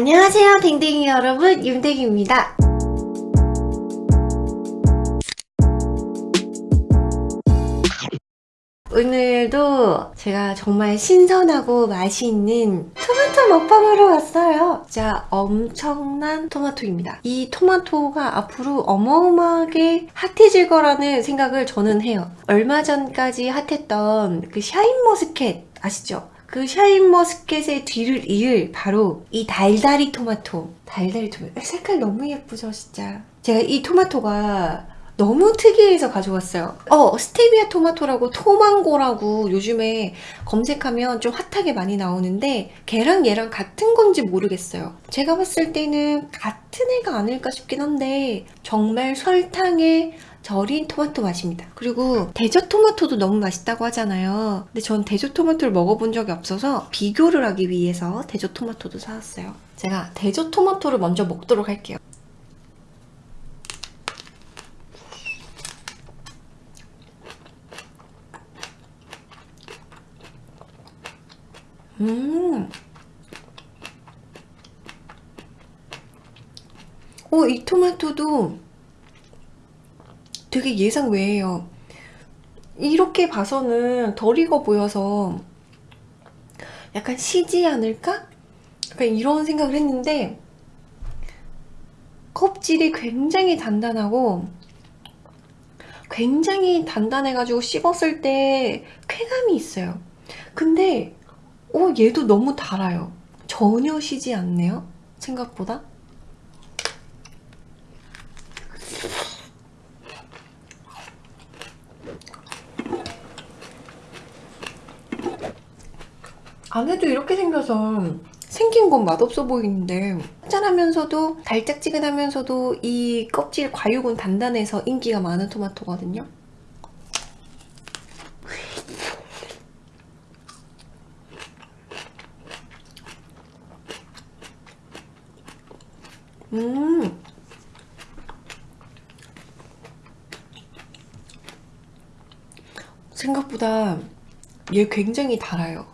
안녕하세요 댕댕이 여러분. 윤댕입니다. 오늘도 제가 정말 신선하고 맛있는 토마토 먹방으로 왔어요. 진짜 엄청난 토마토입니다. 이 토마토가 앞으로 어마어마하게 핫해질 거라는 생각을 저는 해요. 얼마 전까지 핫했던 그 샤인머스켓 아시죠? 그 샤인머스켓의 뒤를 이을 바로 이 달달이 토마토. 달달이 토마토. 색깔 너무 예쁘죠 진짜. 제가 이 토마토가 너무 특이해서 가져왔어요. 어 스테비아 토마토라고 토망고라고 요즘에 검색하면 좀 핫하게 많이 나오는데 걔랑 얘랑 같은 건지 모르겠어요. 제가 봤을 때는 같은 애가 아닐까 싶긴 한데 정말 설탕에 절인 토마토 맛입니다. 그리고 대저 토마토도 너무 맛있다고 하잖아요. 근데 전 대저 토마토를 먹어본 적이 없어서 비교를 하기 위해서 대저 토마토도 사왔어요. 제가 대저 토마토를 먼저 먹도록 할게요 음. 오, 이 토마토도 되게 예상 외예요. 이렇게 봐서는 덜 익어 보여서 약간 시지 않을까? 약간 이런 생각을 했는데 껍질이 굉장히 단단하고 굉장히 단단해가지고 씹었을 때 쾌감이 있어요. 근데 어 얘도 너무 달아요. 전혀 시지 않네요 생각보다. 안에도 이렇게 생겨서 생긴 건 맛없어 보이는데 짠하면서도 달짝지근하면서도 이 껍질 과육은 단단해서 인기가 많은 토마토거든요 음. 생각보다 얘 굉장히 달아요.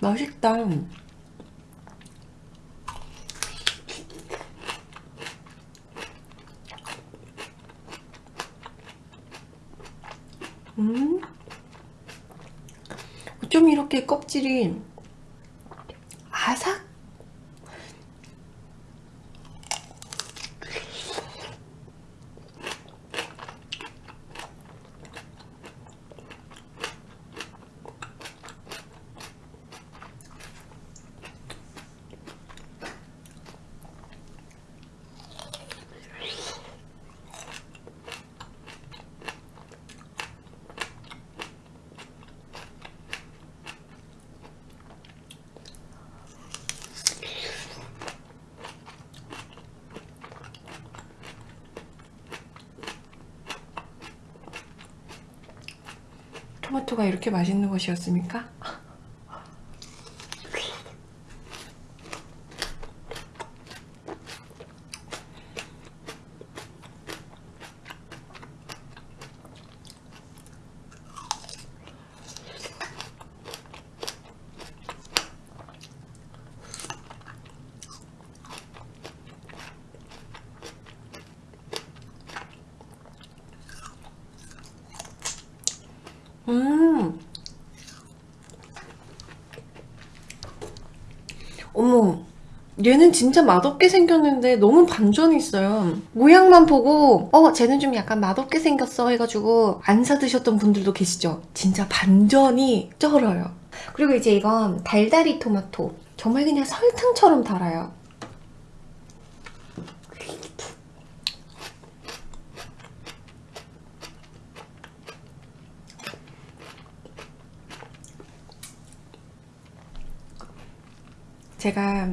맛있다. 음. 좀 이렇게 껍질이 아삭 토마토가 이렇게 맛있는 것이었습니까? 음. 어머, 얘는 진짜 맛없게 생겼는데 너무 반전이 있어요. 모양만 보고 어 쟤는 좀 약간 맛없게 생겼어 해가지고 안 사드셨던 분들도 계시죠? 진짜 반전이 쩔어요. 그리고 이제 이건 달달이 토마토. 정말 그냥 설탕처럼 달아요. 제가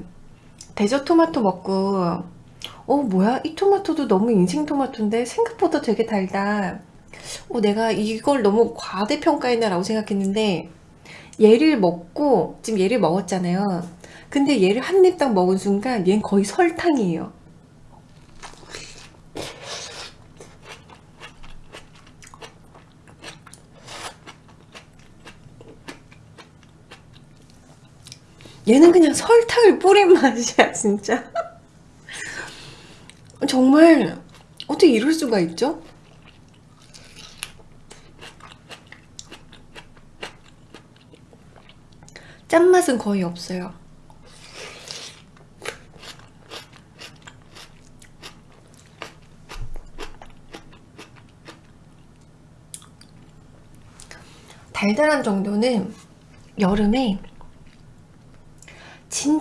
대저 토마토 먹고 어 뭐야? 이 토마토도 너무 인생 토마토인데 생각보다 되게 달다. 어 내가 이걸 너무 과대평가했나 라고 생각했는데 얘를 먹고 지금 얘를 먹었잖아요. 근데 얘를 한 입 딱 먹은 순간 얘는 거의 설탕이에요 얘는 그냥 설탕을 뿌린 맛이야 진짜 정말 어떻게 이럴 수가 있죠? 짠맛은 거의 없어요 달달한 정도는 여름에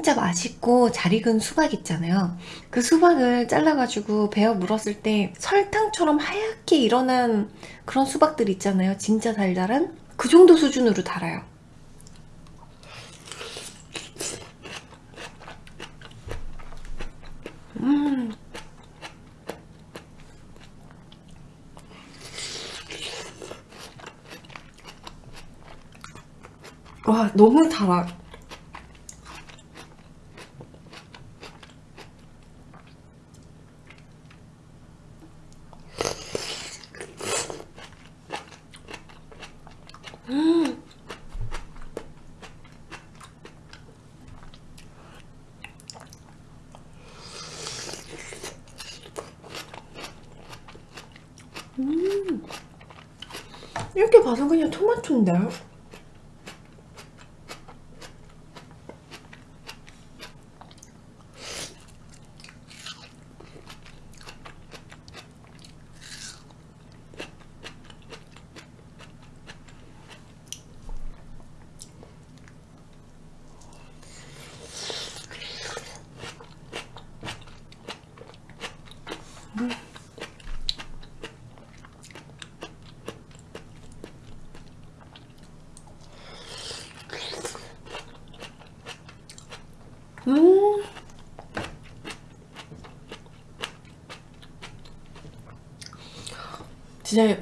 진짜 맛있고 잘 익은 수박 있잖아요. 그 수박을 잘라가지고 베어 물었을 때 설탕처럼 하얗게 일어난 그런 수박들 있잖아요. 진짜 달달한? 그 정도 수준으로 달아요. 음. 와, 너무 달아. 이렇게 봐서 그냥 토마토인데? 음. 진짜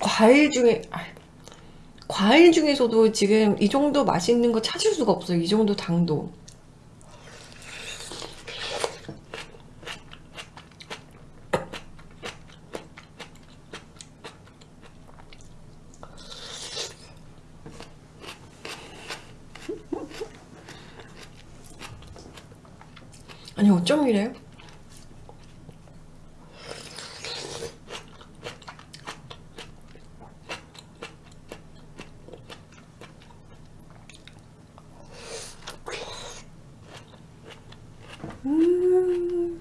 과일 중에 아, 과일 중에서도 지금 이 정도 맛있는 거 찾을 수가 없어요. 이 정도 당도. 아니 어쩜 이래요? 음.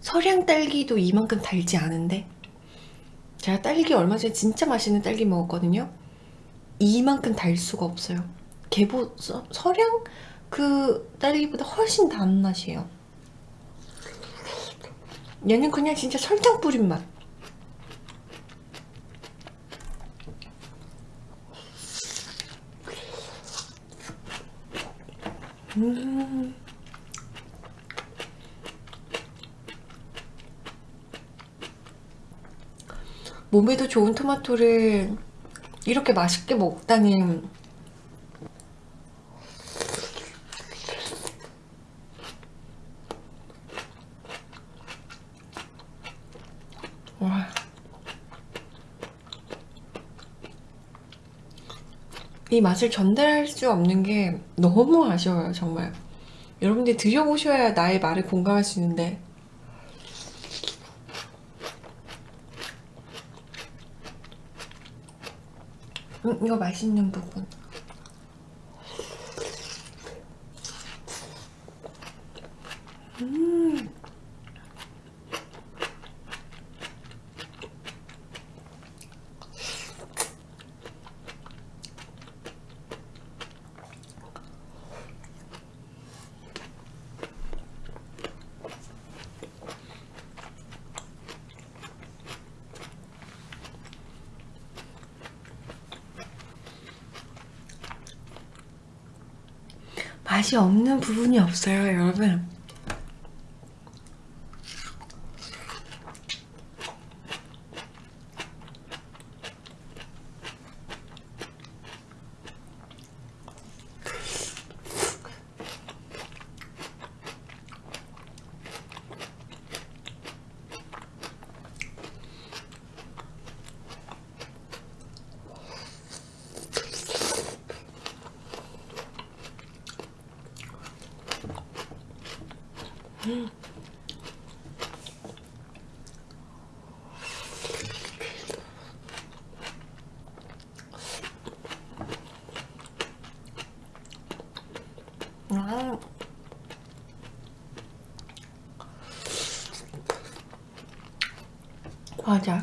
서량 딸기도 이만큼 달지 않은데 제가 딸기 얼마 전에 진짜 맛있는 딸기 먹었거든요 이만큼 달 수가 없어요. 개보 서, 서량 그 딸기보다 훨씬 단 맛이에요. 얘는 그냥 진짜 설탕 뿌린 맛. 음. 몸에도 좋은 토마토를 이렇게 맛있게 먹다니. 와. 이 맛을 전달할 수 없는 게 너무 아쉬워요 정말. 여러분들 드셔보셔야 나의 말에 공감할 수 있는데 음, 이거 맛있는 부분 음. 맛이 없는 부분이 없어요 여러분 아. 맞아.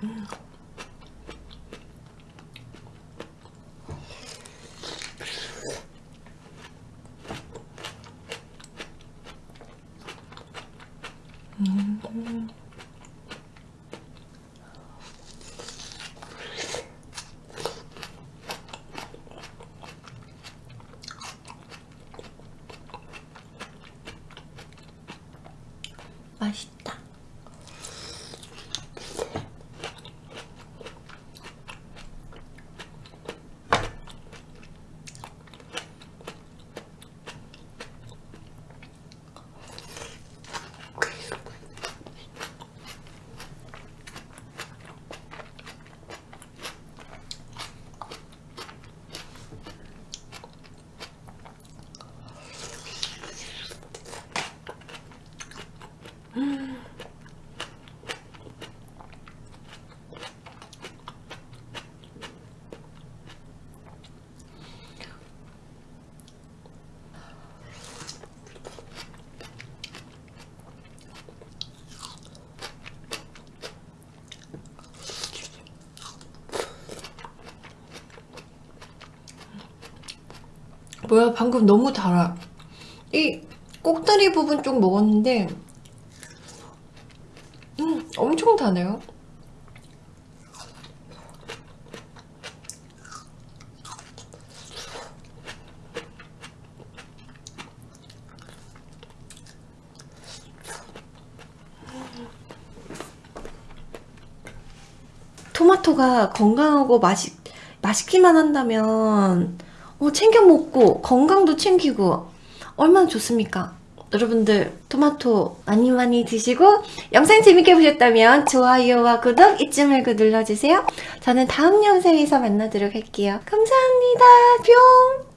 맛 있 뭐야 방금 너무 달아. 이 꼭다리 부분 쪽 먹었는데 음 엄청 다네요. 토마토가 건강하고 맛있, 맛있기만 한다면 어, 챙겨 먹고 건강도 챙기고 얼마나 좋습니까? 여러분들 토마토 많이 많이 드시고 영상 재밌게 보셨다면 좋아요와 구독 잊지 말고 눌러주세요. 저는 다음 영상에서 만나도록 할게요. 감사합니다. 뿅!